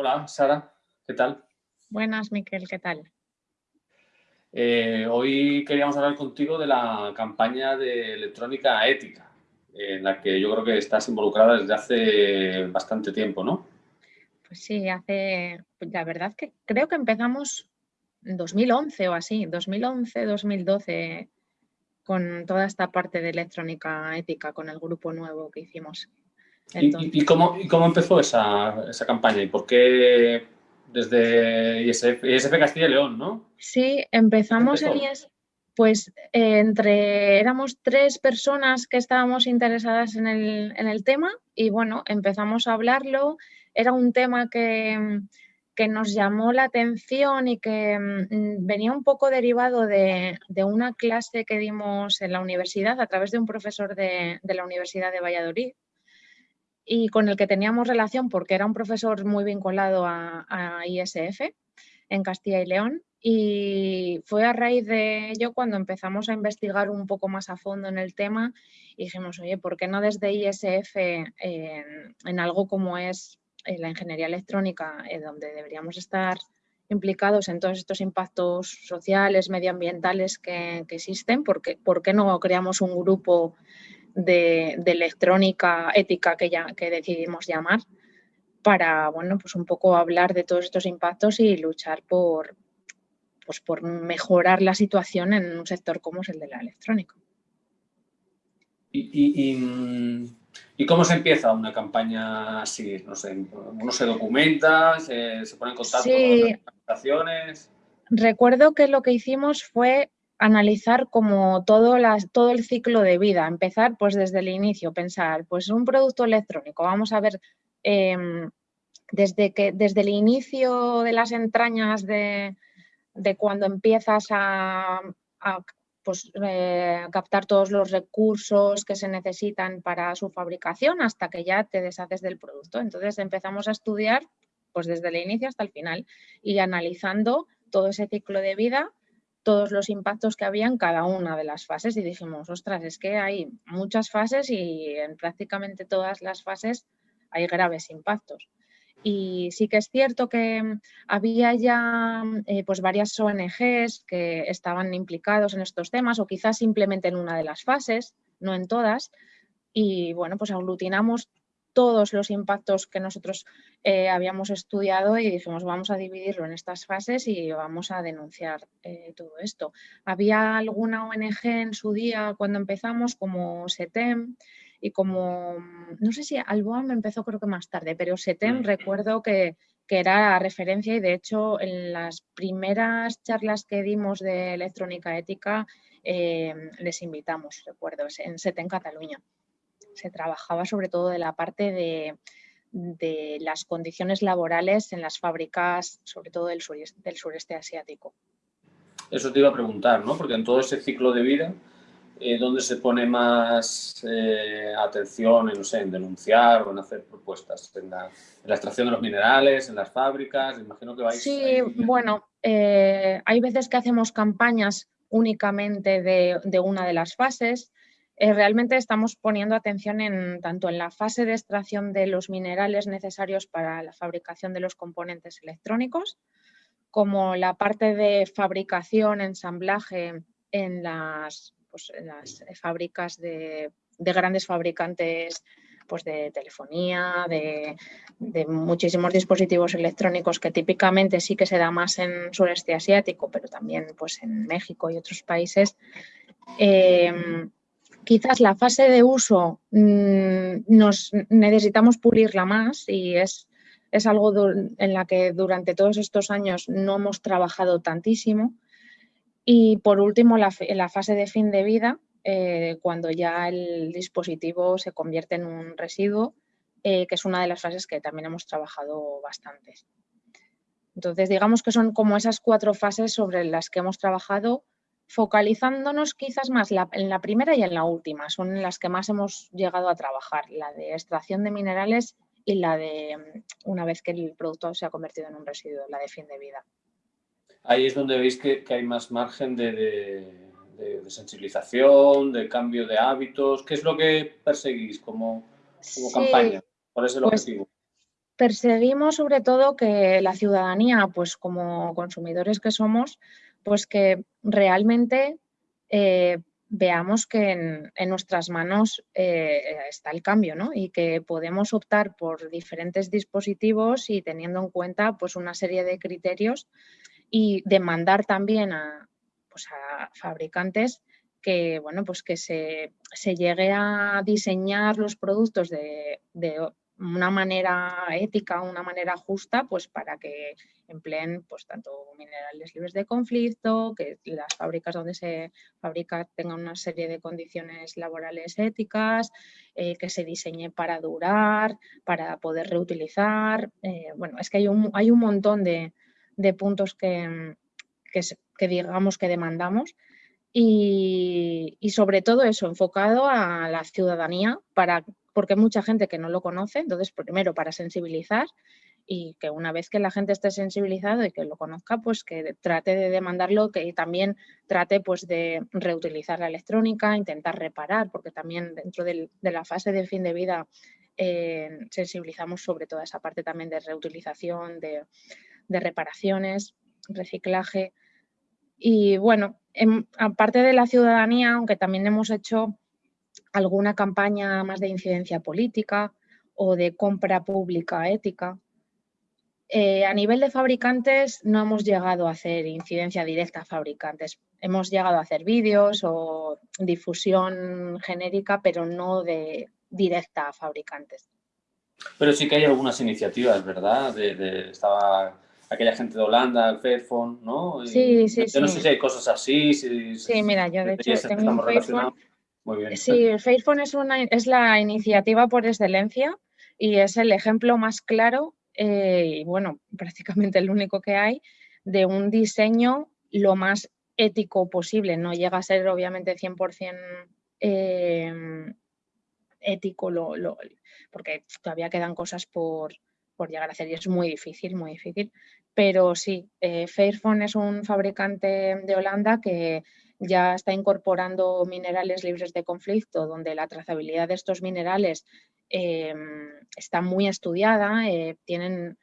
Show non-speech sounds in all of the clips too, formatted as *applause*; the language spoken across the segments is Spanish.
hola, Sara, ¿qué tal? Buenas, Miquel, ¿qué tal? Eh, hoy queríamos hablar contigo de la campaña de electrónica ética, en la que yo creo que estás involucrada desde hace bastante tiempo, ¿no? Pues sí, hace, la verdad que creo que empezamos en 2011 o así, 2011, 2012, con toda esta parte de electrónica ética, con el grupo nuevo que hicimos. ¿Y, cómo, empezó esa, campaña y por qué desde ISF, Castilla y León, no? Sí, empezamos en ISF, pues entre, éramos tres personas que estábamos interesadas en el, en el tema y bueno, empezamos a hablarlo. Era un tema que, que nos llamó la atención y que mm, venía un poco derivado de, de, una clase que dimos en la universidad a través de un profesor de, de la Universidad de Valladolid, y con el que teníamos relación porque era un profesor muy vinculado a, ISF en Castilla y León y fue a raíz de ello cuando empezamos a investigar un poco más a fondo en el tema y dijimos, oye, ¿por qué no desde ISF en, algo como es eh, la ingeniería electrónica, eh, donde deberíamos estar implicados en todos estos impactos sociales, medioambientales que, existen? ¿Por qué, ¿Por qué no creamos un grupo de, electrónica ética que, ya, que decidimos llamar para, bueno, pues un poco hablar de todos estos impactos y luchar por, pues por mejorar la situación en un sector como es el de la electrónica. ¿Y, y, cómo se empieza una campaña así? No sé, ¿uno se documenta, se, pone en contacto con las organizaciones? Recuerdo que lo que hicimos fue analizar como todo, las, todo el ciclo de vida, empezar pues desde el inicio, pensar, pues un producto electrónico, vamos a ver em, desde, que, desde el inicio de las entrañas de, cuando empiezas a, pues, eh, captar todos los recursos que se necesitan para su fabricación hasta que ya te deshaces del producto. Entonces empezamos a estudiar pues desde el inicio hasta el final y analizando todo ese ciclo de vida todos los impactos que había en cada una de las fases y dijimos, ostras, es que hay muchas fases y en prácticamente todas las fases hay graves impactos. Y sí que es cierto que había ya eh, pues varias ONGs que estaban implicados en estos temas o quizás simplemente en una de las fases, no en todas. Y bueno, pues aglutinamos todos los impactos que nosotros eh, habíamos estudiado y dijimos vamos a dividirlo en estas fases y vamos a denunciar eh, todo esto. Había alguna ONG en su día cuando empezamos como SETEM y como, no sé si Alboam empezó creo que más tarde, pero SETEM mm. recuerdo que, era referencia y de hecho en las primeras charlas que dimos de electrónica ética eh, les invitamos, recuerdo, en SETEM Cataluña se trabajaba sobre todo de la parte de, las condiciones laborales en las fábricas, sobre todo del sureste, asiático. Eso te iba a preguntar, ¿no? Porque en todo ese ciclo de vida, eh, ¿dónde se pone más eh, atención en, no sé, en denunciar o en hacer propuestas? ¿En la, extracción de los minerales, en las fábricas? Imagino que vais... Sí, bueno, eh, hay veces que hacemos campañas únicamente de una de las fases, eh, realmente estamos poniendo atención en, tanto en la fase de extracción de los minerales necesarios para la fabricación de los componentes electrónicos, como la parte de fabricación, ensamblaje en las, pues, fábricas de, grandes fabricantes pues, de telefonía, de, muchísimos dispositivos electrónicos que típicamente sí que se da más en sureste asiático, pero también pues, en México y otros países. Eh, quizás la fase de uso mm, nos necesitamos pulirla más y es, es algo en la que durante todos estos años no hemos trabajado tantísimo. Y por último, la, la fase de fin de vida, eh, cuando ya el dispositivo se convierte en un residuo, eh, que es una de las fases que también hemos trabajado bastante. Entonces, digamos que son como esas cuatro fases sobre las que hemos trabajado focalizándonos quizás más en la primera y en la última, son las que más hemos llegado a trabajar, la de extracción de minerales y la de mm, una vez que el producto se ha convertido en un residuo, la de fin de vida. Ahí es donde veis que, hay más margen de, sensibilización, de cambio de hábitos. ¿Qué es lo que perseguís como, campaña? ¿Cuál es el pues objetivo? perseguimos sobre todo que la ciudadanía, pues como consumidores que somos, pues que realmente eh, veamos que en, nuestras manos eh, está el cambio ¿no? y que podemos optar por diferentes dispositivos y teniendo en cuenta pues, una serie de criterios y demandar también a, pues, a fabricantes que, bueno, pues que se, llegue a diseñar los productos de, una manera ética, una manera justa, pues para que empleen pues tanto minerales libres de conflicto, que las fábricas donde se fabrica tengan una serie de condiciones laborales éticas, eh, que se diseñe para durar, para poder reutilizar. Eh, bueno, es que hay un, hay un montón de, puntos que, que, digamos que demandamos y, y, sobre todo eso, enfocado a la ciudadanía para porque hay mucha gente que no lo conoce, entonces primero para sensibilizar y que una vez que la gente esté sensibilizado y que lo conozca, pues que trate de demandarlo, que también trate pues de reutilizar la electrónica, intentar reparar, porque también dentro de la fase de fin de vida eh, sensibilizamos sobre toda esa parte también de reutilización, de, reparaciones, reciclaje. Y bueno, aparte de la ciudadanía, aunque también hemos hecho alguna campaña más de incidencia política o de compra pública ética. Eh, a nivel de fabricantes no hemos llegado a hacer incidencia directa a fabricantes. Hemos llegado a hacer vídeos o difusión genérica, pero no de directa a fabricantes. Pero sí que hay algunas iniciativas, ¿verdad? De, estaba aquella gente de Holanda, el Fairphone, ¿no? sí, sí, yo no sé si hay cosas así. sí, mira, yo de hecho tengo un Fairphone Sí, el Fairphone es, una, es la iniciativa por excelencia y es el ejemplo más claro eh, y bueno, *laughs* prácticamente el único que hay de un diseño lo más ético posible. No llega a ser obviamente 100% em, ético porque todavía quedan cosas por, llegar a hacer y es muy difícil, muy difícil. Pero sí, eh, Fairphone es un fabricante de Holanda que ya está incorporando minerales libres de conflicto, donde la trazabilidad de estos minerales eh, está muy estudiada, eh, tienen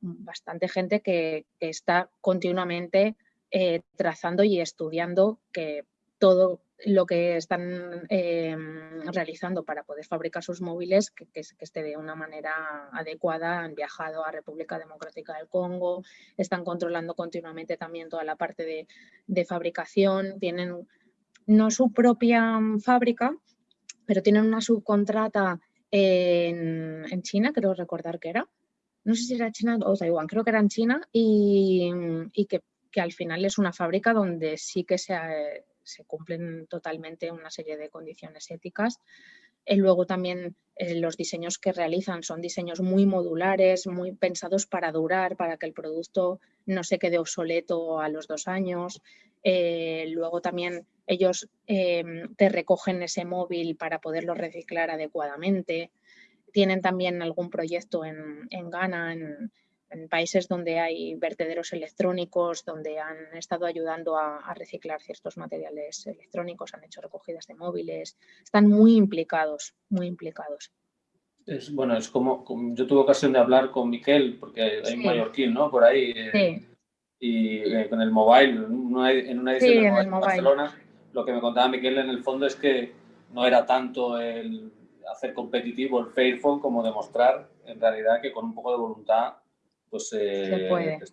bastante gente que, está continuamente eh, trazando y estudiando que todo lo que están em, realizando para poder fabricar sus móviles, que, esté de una manera adecuada. Han viajado a República Democrática del Congo, están controlando continuamente también toda la parte de, fabricación, tienen no su propia fábrica, pero tienen una subcontrata en, China, creo recordar que era. No sé si era China o Taiwán, creo que era en China y, que, que, al final es una fábrica donde sí que se, se cumplen totalmente una serie de condiciones éticas. Y luego también eh, los diseños que realizan son diseños muy modulares, muy pensados para durar, para que el producto no se quede obsoleto a los dos años. Eh, luego también ellos te recogen ese móvil para poderlo reciclar adecuadamente. Tienen también algún proyecto en, en Ghana, en países donde hay vertederos electrónicos, donde han estado ayudando a, reciclar ciertos materiales electrónicos, han hecho recogidas de móviles, están muy implicados, muy implicados. Es, bueno, es como, yo tuve ocasión de hablar con Miquel, porque hay un mallorquín, ¿no? Por ahí. Eh, sí. Y eh, con el mobile, en una, edición de Barcelona, lo que me contaba Miquel en el fondo es que no era tanto el hacer competitivo el Fairphone como demostrar en realidad que con un poco de voluntad pues eh,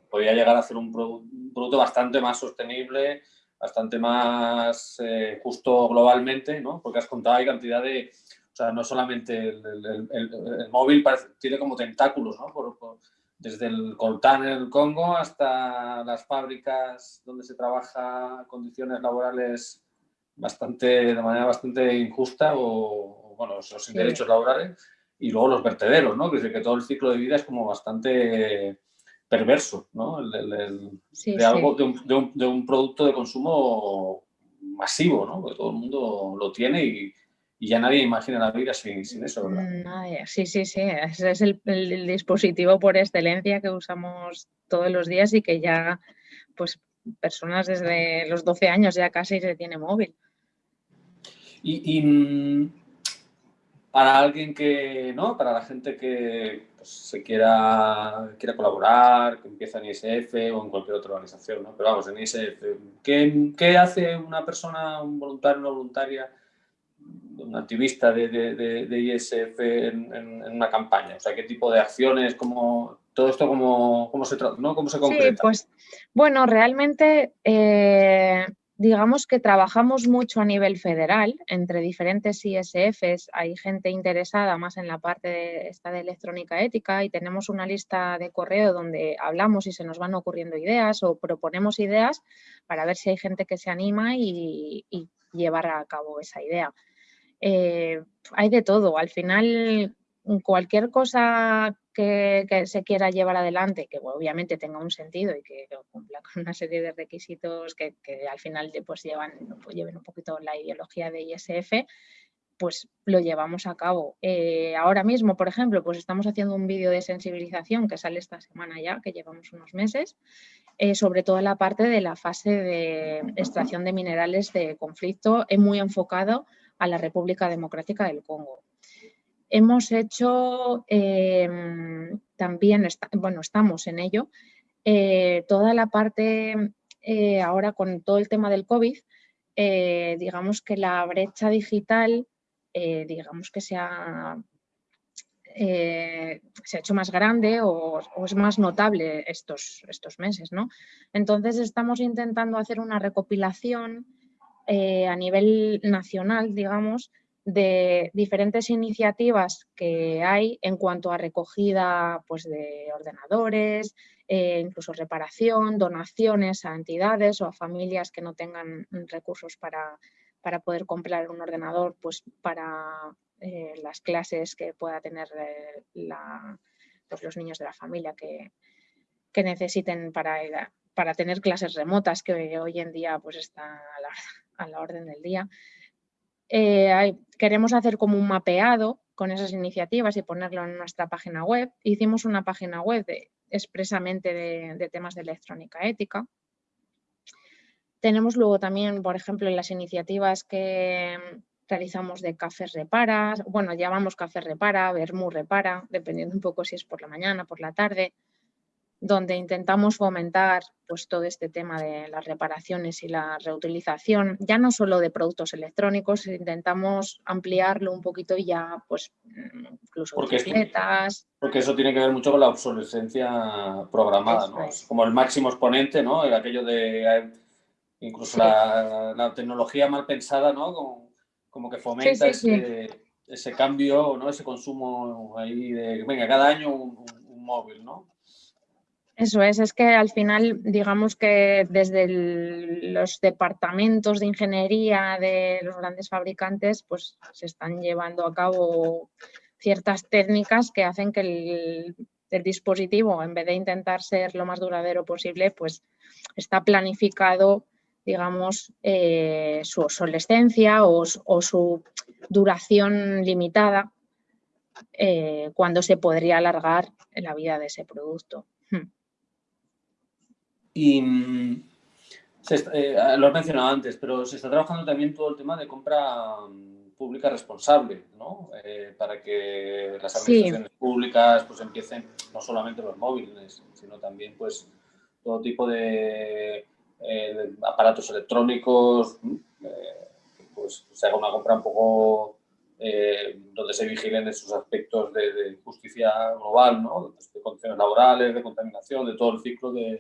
podría llegar a ser un, producto bastante más sostenible, bastante más eh, justo globalmente, ¿no? Porque has contado hay cantidad de, o sea, no solamente el, móvil tiene como tentáculos, ¿no? desde el coltán en el Congo hasta las fábricas donde se trabaja condiciones laborales bastante, de manera bastante injusta o, bueno, sin derechos laborales y luego los vertederos, ¿no? Que, que todo el ciclo de vida es como bastante perverso, ¿no? de algo, de un, de, un, producto de consumo masivo, ¿no? Que todo el mundo lo tiene y, y ya nadie imagina la vida sin, sin eso, ¿verdad? Nadie. Sí, sí, sí. Ese es el, el, dispositivo por excelencia que usamos todos los días y que ya, pues, personas desde los 12 años ya casi se tiene móvil. Y, y para alguien que, ¿no? Para la gente que pues, se quiera, quiera colaborar, que empieza en ISF o en cualquier otra organización, ¿no? Pero vamos, en ISF, ¿qué, qué hace una persona, un voluntario, una voluntaria, un activista de, de, de, ISF en, en, una campaña? O sea, ¿qué tipo de acciones, cómo, todo esto cómo, cómo se, ¿no? ¿Cómo se concreta? Sí, pues, bueno, realmente... Eh digamos que trabajamos mucho a nivel federal entre diferentes ISFs. Hay gente interesada más en la parte de esta de electrónica ética y tenemos una lista de correo donde hablamos y se nos van ocurriendo ideas o proponemos ideas para ver si hay gente que se anima y, llevar a cabo esa idea. Eh, hay de todo. Al final, cualquier cosa que, se quiera llevar adelante, que obviamente tenga un sentido y que, cumpla con una serie de requisitos que, al final pues llevan, pues lleven un poquito la ideología de ISF, pues lo llevamos a cabo. Eh, ahora mismo, por ejemplo, pues estamos haciendo un vídeo de sensibilización que sale esta semana ya, que llevamos unos meses, eh, sobre toda la parte de la fase de extracción de minerales de conflicto, es muy enfocado a la República Democrática del Congo. Hemos hecho em, también, bueno, estamos en ello, eh, toda la parte, eh, ahora con todo el tema del COVID, eh, digamos que la brecha digital, digamos que se ha, se ha hecho más grande o, o, es más notable estos, estos meses, ¿no? Entonces estamos intentando hacer una recopilación a nivel nacional, digamos, de diferentes iniciativas que hay en cuanto a recogida pues, de ordenadores, eh, incluso reparación, donaciones a entidades o a familias que no tengan recursos para, para poder comprar un ordenador pues, para eh, las clases que pueda tener eh, pues, los niños de la familia que, que necesiten para, para tener clases remotas que hoy en día pues, está a la orden del día. Eh, queremos hacer como un mapeado con esas iniciativas y ponerlo en nuestra página web. Hicimos una página web expresamente de, temas de electrónica ética. Tenemos luego también, por ejemplo, las iniciativas que realizamos de Café Repara, bueno, llamamos Café Repara, Bermú Repara, dependiendo un poco si es por la mañana, por la tarde donde intentamos fomentar pues, todo este tema de las reparaciones y la reutilización, ya no solo de productos electrónicos, intentamos ampliarlo un poquito y ya, pues, incluso porque bicicletas. porque eso tiene que ver mucho con la obsolescencia programada, ¿no? Es. Como el máximo exponente, ¿no? El aquello de incluso la, tecnología mal pensada, ¿no? Como, que fomenta ese, cambio, ¿no? Ese consumo ahí de, venga, cada año un móvil, ¿no? Eso es, es que al final, digamos que desde los departamentos de ingeniería de los grandes fabricantes, pues se están llevando a cabo ciertas técnicas que hacen que el, dispositivo, en vez de intentar ser lo más duradero posible, pues está planificado, digamos, eh, su obsolescencia o, su duración limitada eh, cuando se podría alargar la vida de ese producto. Hmm. Y mm, eh, lo he mencionado antes, pero se está trabajando también todo el tema de compra mm, pública responsable, ¿no? Eh, para que las administraciones públicas pues empiecen, no solamente los móviles, sino también pues todo tipo de, eh, aparatos electrónicos, pues se haga una compra un poco donde se vigilen esos aspectos de, justicia global, ¿no? de condiciones laborales, de contaminación, de todo el ciclo de,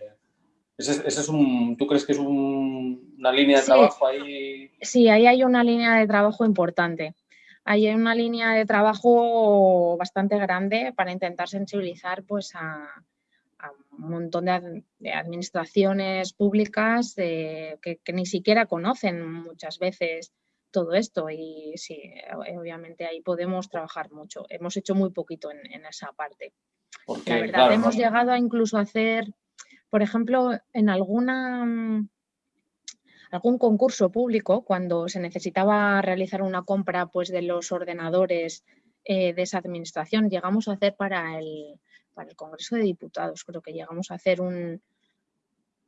ese, es un, ¿Tú crees que es una línea de trabajo ahí? Sí, ahí hay una línea de trabajo importante. Ahí hay una línea de trabajo bastante grande para intentar sensibilizar pues, a, un montón de, administraciones públicas que, ni siquiera conocen muchas veces todo esto y sí, obviamente ahí podemos trabajar mucho. Hemos hecho muy poquito en, esa parte. La verdad, hemos llegado a incluso hacer por ejemplo, en alguna, mm, algún concurso público, cuando se necesitaba realizar una compra pues, de los ordenadores eh, de esa administración, llegamos a hacer para el, para el Congreso de Diputados, creo que llegamos a hacer un...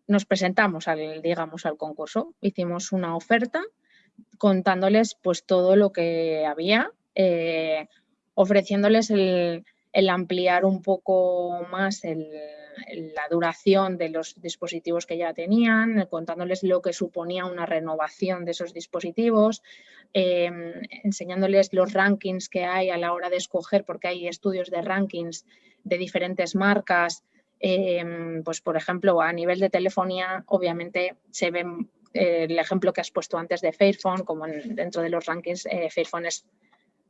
Nos presentamos al, digamos, al concurso, hicimos una oferta contándoles pues todo lo que había eh, ofreciéndoles el, ampliar un poco más la duración de los dispositivos que ya tenían, contándoles lo que suponía una renovación de esos dispositivos, em, enseñándoles los rankings que hay a la hora de escoger, porque hay estudios de rankings de diferentes marcas, em, pues por ejemplo a nivel de telefonía obviamente se ve eh, el ejemplo que has puesto antes de Fairphone, como dentro de los rankings, eh, Fairphone es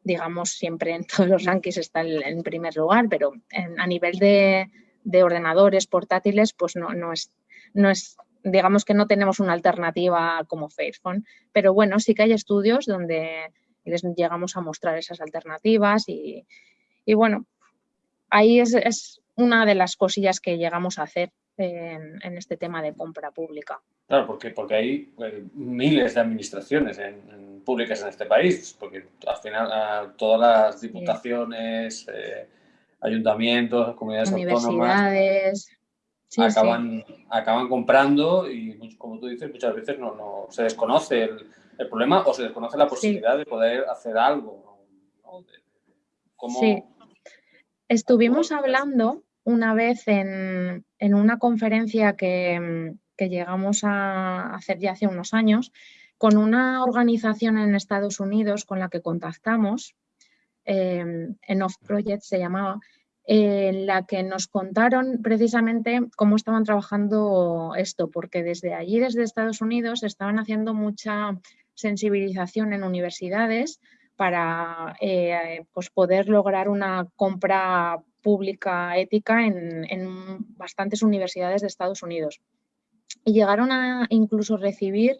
digamos, siempre en *laughs* todos los rankings está en primer lugar, pero a nivel de, ordenadores portátiles, pues no, no, es, no es, digamos que no tenemos una alternativa como Fairphone, pero bueno, sí que hay estudios donde les llegamos a mostrar esas alternativas y, bueno, ahí es, una de las cosillas que llegamos a hacer en este tema de compra pública. Claro, porque, porque hay eh, miles de administraciones públicas en este país, porque al final todas las diputaciones, eh, ayuntamientos, comunidades autónomas acaban, acaban comprando y, como tú dices, muchas veces no, no se desconoce el, problema o se desconoce la posibilidad de poder hacer algo. sí. Estuvimos hablando una vez en, en una conferencia que que llegamos a hacer ya hace unos años, con una organización en Estados Unidos con la que contactamos, eh, en Off Project se llamaba, en la que nos contaron precisamente cómo estaban trabajando esto, porque desde allí, desde Estados Unidos, estaban haciendo mucha sensibilización en universidades para eh, pues poder lograr una compra pública ética en, en bastantes universidades de Estados Unidos. Y llegaron a incluso recibir,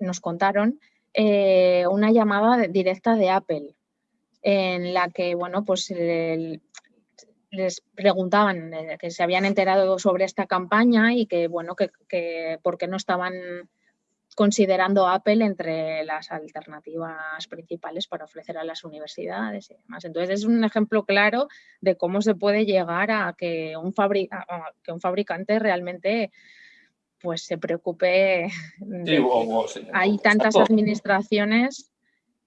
nos contaron, eh, una llamada directa de Apple en la que, bueno, pues les preguntaban eh, que se habían enterado sobre esta campaña y que, bueno, que, que por qué no estaban considerando Apple entre las alternativas principales para ofrecer a las universidades y demás. Entonces es un ejemplo claro de cómo se puede llegar a que un, que un fabricante realmente pues se preocupe. hay tantas administraciones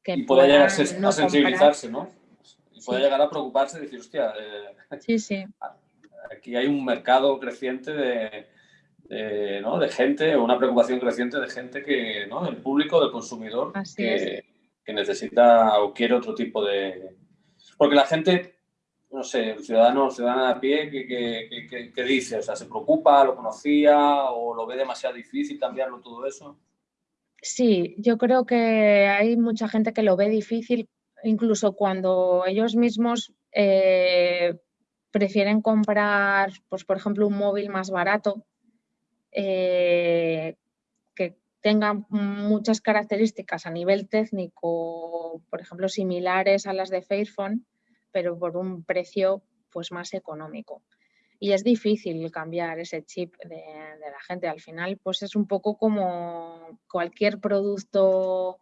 que. Y puede llegar a, sensibilizarse, ¿no? Y puede llegar a preocuparse y decir, hostia, eh, sí, sí. *laughs* aquí hay un mercado creciente de, ¿no? de gente, una preocupación creciente de gente que, ¿no? Del público, del consumidor, que, que necesita o quiere otro tipo de. Porque la gente no sé, el ciudadano, ciudadana a pie, ¿qué, dice? O sea, ¿se preocupa, lo conocía o lo ve demasiado difícil cambiarlo todo eso? Sí, yo creo que hay mucha gente que lo ve difícil, incluso cuando ellos mismos eh, prefieren comprar, pues por ejemplo, un móvil más barato, eh, que tenga muchas características a nivel técnico, por ejemplo, similares a las de Fairphone, pero por un precio pues más económico. Y es difícil cambiar ese chip de, la gente. Al final, pues es un poco como cualquier producto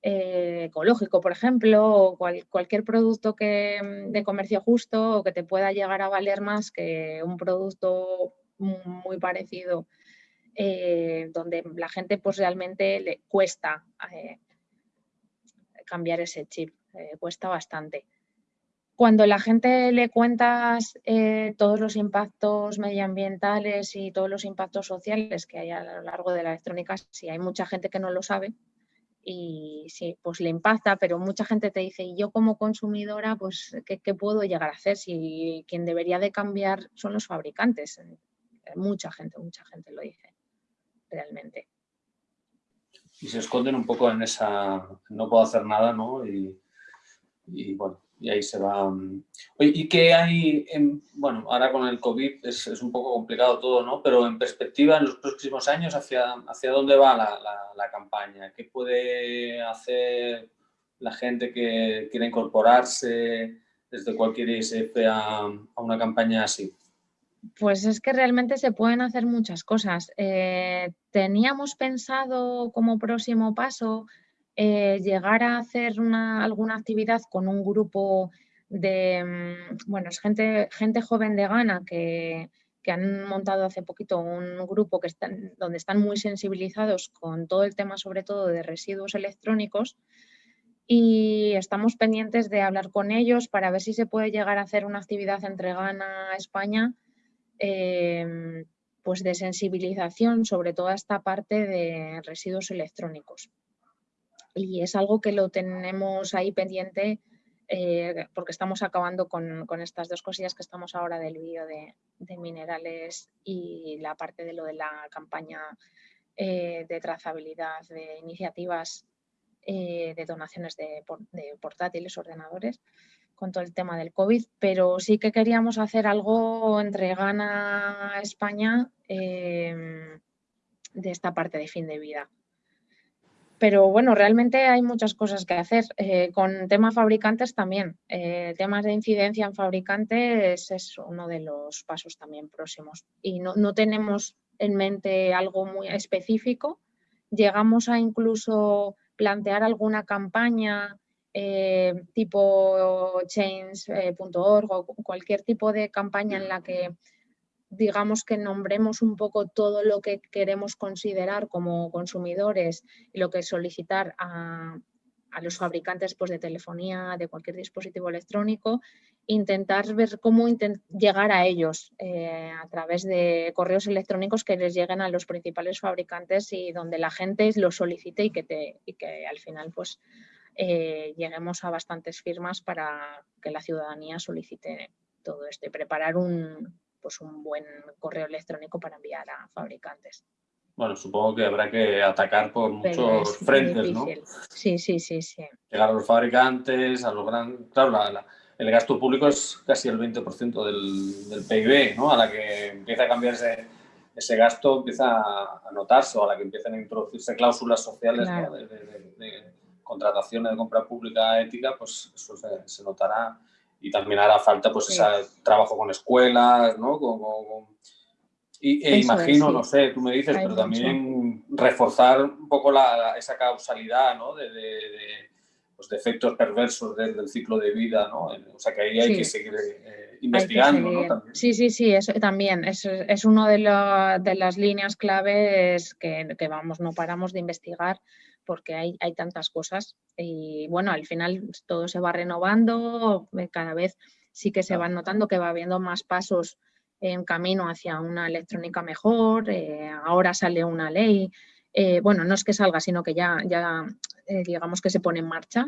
eh, ecológico, por ejemplo, o cualquier producto que, de comercio justo o que te pueda llegar a valer más que un producto muy parecido, eh, donde la gente pues realmente le cuesta eh, cambiar ese chip, cuesta bastante. Cuando la gente le cuentas eh, todos los impactos medioambientales y todos los impactos sociales que hay a lo largo de la electrónica, sí hay mucha gente que no lo sabe y sí, pues le impacta, pero mucha gente te dice, y yo como consumidora, pues, ¿qué, puedo llegar a hacer si quien debería de cambiar son los fabricantes? Eh, mucha gente, mucha gente lo dice, realmente. Y se esconden un poco en esa, no puedo hacer nada, ¿no? Y, bueno, y ahí se va... Oye, ¿y qué hay, en, bueno, ahora con el COVID es, un poco complicado todo, ¿no? Pero en perspectiva, en los próximos años, ¿hacia, hacia dónde va la, la, campaña? ¿Qué puede hacer la gente que quiere incorporarse desde cualquier ISF a una campaña así? Pues es que realmente se pueden hacer muchas cosas. Eh, teníamos pensado como próximo paso eh, llegar a hacer una, alguna actividad con un grupo de, mm, bueno, es gente, gente joven de Ghana que, han montado hace poquito un grupo que están, donde están muy sensibilizados con todo el tema, sobre todo de residuos electrónicos, y estamos pendientes de hablar con ellos para ver si se puede llegar a hacer una actividad entre Ghana, España, em, pues de sensibilización sobre toda esta parte de residuos electrónicos. Y es algo que lo tenemos ahí pendiente eh, porque estamos acabando con, estas dos cosillas que estamos ahora del vídeo de, minerales y la parte de lo de la campaña eh, de trazabilidad de iniciativas eh, de donaciones de, portátiles, ordenadores, con todo el tema del COVID, pero sí que queríamos hacer algo entre Ghana, España, em, de esta parte de fin de vida. Pero bueno, realmente hay muchas cosas que hacer. Eh, con temas fabricantes también. Eh, temas de incidencia en fabricantes es uno de los pasos también próximos. Y no, no tenemos en mente algo muy específico. Llegamos a incluso plantear alguna campaña eh, tipo change.org o cualquier tipo de campaña en la que digamos que nombremos un poco todo lo que queremos considerar como consumidores y lo que solicitar a, los fabricantes pues, de telefonía, de cualquier dispositivo electrónico, intentar ver cómo llegar a ellos eh, a través de correos electrónicos que les lleguen a los principales fabricantes y donde la gente lo solicite y que, te, y que al final pues, eh, lleguemos a bastantes firmas para que la ciudadanía solicite todo esto y preparar un, pues, un buen correo electrónico para enviar a fabricantes. Bueno, supongo que habrá que atacar por muchos frentes, ¿no? Sí, sí, sí, sí. Llegar a los fabricantes, a los grandes... Claro, el gasto público es casi el 20% del, del, PIB, ¿no? A la que empieza a cambiarse ese gasto, empieza a notarse, o a la que empiezan a introducirse cláusulas sociales de, contratación de compra pública ética, pues eso se, notará. Y también hará falta pues ese trabajo con escuelas, ¿no? con y, e imagino, no sé, tú me dices, pero también reforzar un poco esa causalidad ¿no? de, de, pues de, efectos perversos del, ciclo de vida, ¿no? O sea que ahí hay que seguir eh, investigando, ¿no? Sí, sí, sí, eso también. Es, es una de, de, las líneas claves que, que, vamos, no paramos de investigar porque hay, hay tantas cosas. Y bueno, al final todo se va renovando, cada vez sí que se van notando que va habiendo más pasos en camino hacia una electrónica mejor, eh, ahora sale una ley, eh, bueno, no es que salga, sino que ya, ya eh, digamos que se pone en marcha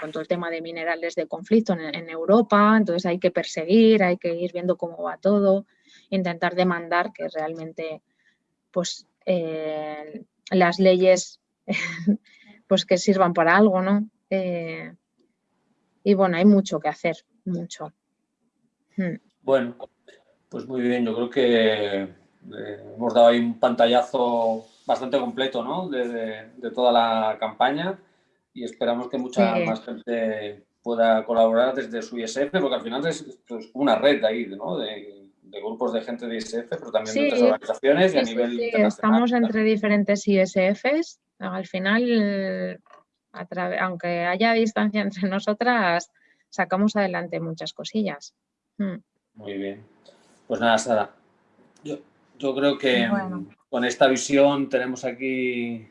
con todo el tema de minerales de conflicto en, Europa, entonces hay que perseguir, hay que ir viendo cómo va todo, intentar demandar que realmente pues las leyes *laughs* pues que sirvan para algo, ¿no? y bueno, hay mucho que hacer, mucho. Hmm. Bueno, pues muy bien, yo creo que eh, hemos dado ahí un pantallazo bastante completo ¿no? de, toda la campaña y esperamos que mucha más gente pueda colaborar desde su ISF, porque al final es, una red ahí, ¿no? de, grupos de gente de ISF, pero también de otras organizaciones y a nivel internacional. Estamos entre diferentes ISFs, al final, aunque haya distancia entre *laughs* nosotras, sacamos adelante muchas cosillas. Mm. Muy bien. Pues nada, Sara, yo, creo que con esta visión tenemos aquí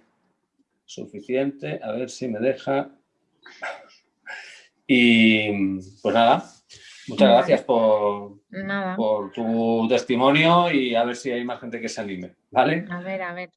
suficiente. A ver si me deja. Y pues nada, muchas gracias por, por tu testimonio y a ver si hay más gente que se anime, ¿vale? A ver, a ver.